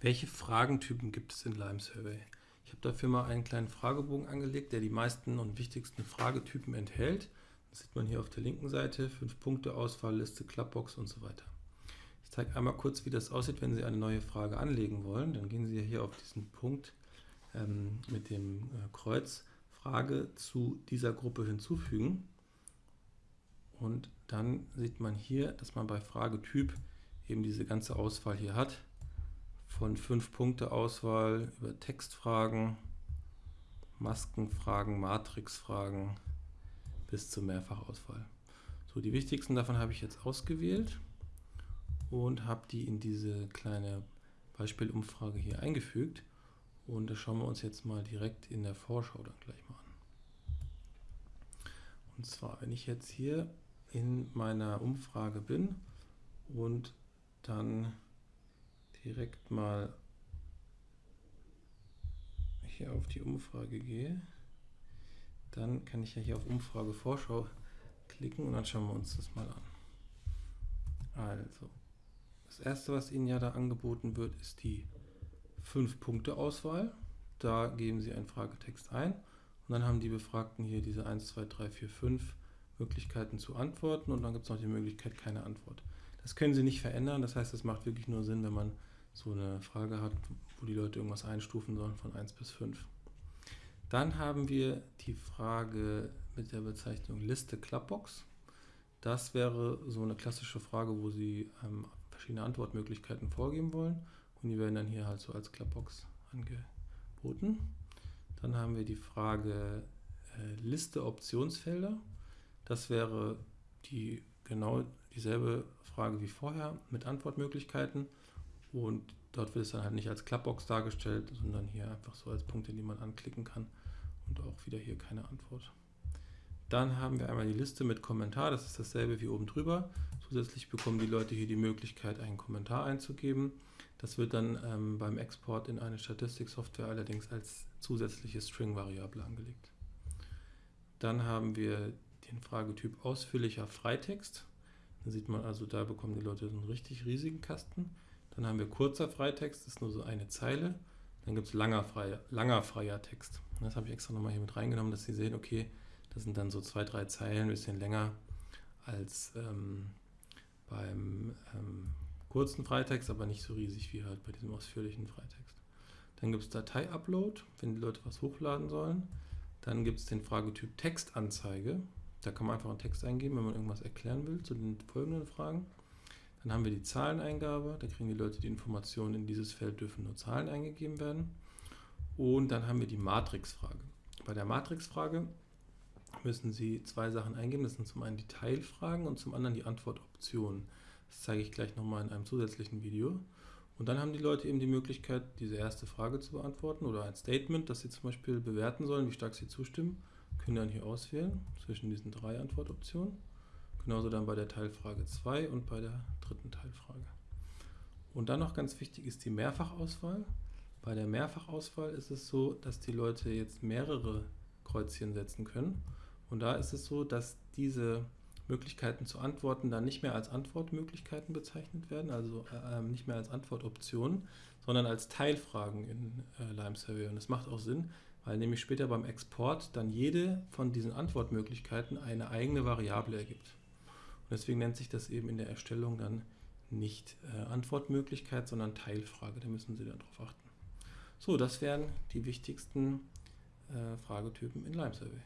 Welche Fragentypen gibt es in Lime Survey? Ich habe dafür mal einen kleinen Fragebogen angelegt, der die meisten und wichtigsten Fragetypen enthält. Das sieht man hier auf der linken Seite, 5 Punkte Auswahlliste, Clubbox und so weiter. Ich zeige einmal kurz, wie das aussieht, wenn Sie eine neue Frage anlegen wollen. Dann gehen Sie hier auf diesen Punkt ähm, mit dem äh, Kreuz Frage zu dieser Gruppe hinzufügen. Und dann sieht man hier, dass man bei Fragetyp eben diese ganze Auswahl hier hat von 5 Punkte Auswahl über Textfragen, Maskenfragen, Matrixfragen bis zur Mehrfachauswahl. So, die wichtigsten davon habe ich jetzt ausgewählt und habe die in diese kleine Beispielumfrage hier eingefügt. Und das schauen wir uns jetzt mal direkt in der Vorschau dann gleich mal an. Und zwar, wenn ich jetzt hier in meiner Umfrage bin und dann direkt mal hier auf die Umfrage gehe, dann kann ich ja hier auf Umfrage Vorschau klicken und dann schauen wir uns das mal an. Also, das erste, was Ihnen ja da angeboten wird, ist die 5-Punkte-Auswahl. Da geben Sie einen Fragetext ein und dann haben die Befragten hier diese 1, 2, 3, 4, 5 Möglichkeiten zu antworten und dann gibt es noch die Möglichkeit, keine Antwort. Das können Sie nicht verändern, das heißt, es macht wirklich nur Sinn, wenn man so eine Frage hat, wo die Leute irgendwas einstufen sollen von 1 bis 5. Dann haben wir die Frage mit der Bezeichnung Liste Clubbox. Das wäre so eine klassische Frage, wo Sie ähm, verschiedene Antwortmöglichkeiten vorgeben wollen und die werden dann hier halt so als Clubbox angeboten. Dann haben wir die Frage äh, Liste Optionsfelder. Das wäre die genau dieselbe Frage wie vorher mit Antwortmöglichkeiten und dort wird es dann halt nicht als Clubbox dargestellt, sondern hier einfach so als Punkte, die man anklicken kann und auch wieder hier keine Antwort. Dann haben wir einmal die Liste mit Kommentar, das ist dasselbe wie oben drüber. Zusätzlich bekommen die Leute hier die Möglichkeit, einen Kommentar einzugeben. Das wird dann ähm, beim Export in eine Statistiksoftware allerdings als zusätzliche String-Variable angelegt. Dann haben wir den Fragetyp ausführlicher Freitext. Da sieht man also, da bekommen die Leute einen richtig riesigen Kasten. Dann haben wir kurzer Freitext, das ist nur so eine Zeile. Dann gibt es langer, freier, langer freier Text. Das habe ich extra nochmal hier mit reingenommen, dass Sie sehen, okay, das sind dann so zwei, drei Zeilen, ein bisschen länger als ähm, beim ähm, kurzen Freitext, aber nicht so riesig wie halt bei diesem ausführlichen Freitext. Dann gibt es Datei-Upload, wenn die Leute was hochladen sollen. Dann gibt es den Fragetyp Textanzeige. Da kann man einfach einen Text eingeben, wenn man irgendwas erklären will zu den folgenden Fragen. Dann haben wir die Zahleneingabe, da kriegen die Leute die Informationen, in dieses Feld dürfen nur Zahlen eingegeben werden. Und dann haben wir die Matrixfrage. Bei der Matrixfrage müssen Sie zwei Sachen eingeben, das sind zum einen die Teilfragen und zum anderen die Antwortoptionen. Das zeige ich gleich nochmal in einem zusätzlichen Video. Und dann haben die Leute eben die Möglichkeit, diese erste Frage zu beantworten oder ein Statement, das sie zum Beispiel bewerten sollen, wie stark sie zustimmen, können dann hier auswählen zwischen diesen drei Antwortoptionen. Genauso dann bei der Teilfrage 2 und bei der dritten Teilfrage. Und dann noch ganz wichtig ist die Mehrfachauswahl. Bei der Mehrfachauswahl ist es so, dass die Leute jetzt mehrere Kreuzchen setzen können. Und da ist es so, dass diese Möglichkeiten zu antworten dann nicht mehr als Antwortmöglichkeiten bezeichnet werden, also äh, nicht mehr als Antwortoptionen, sondern als Teilfragen in äh, Lime Survey. Und das macht auch Sinn, weil nämlich später beim Export dann jede von diesen Antwortmöglichkeiten eine eigene Variable ergibt. Und deswegen nennt sich das eben in der Erstellung dann nicht äh, Antwortmöglichkeit, sondern Teilfrage. Da müssen Sie darauf achten. So, das wären die wichtigsten äh, Fragetypen in Lime Survey.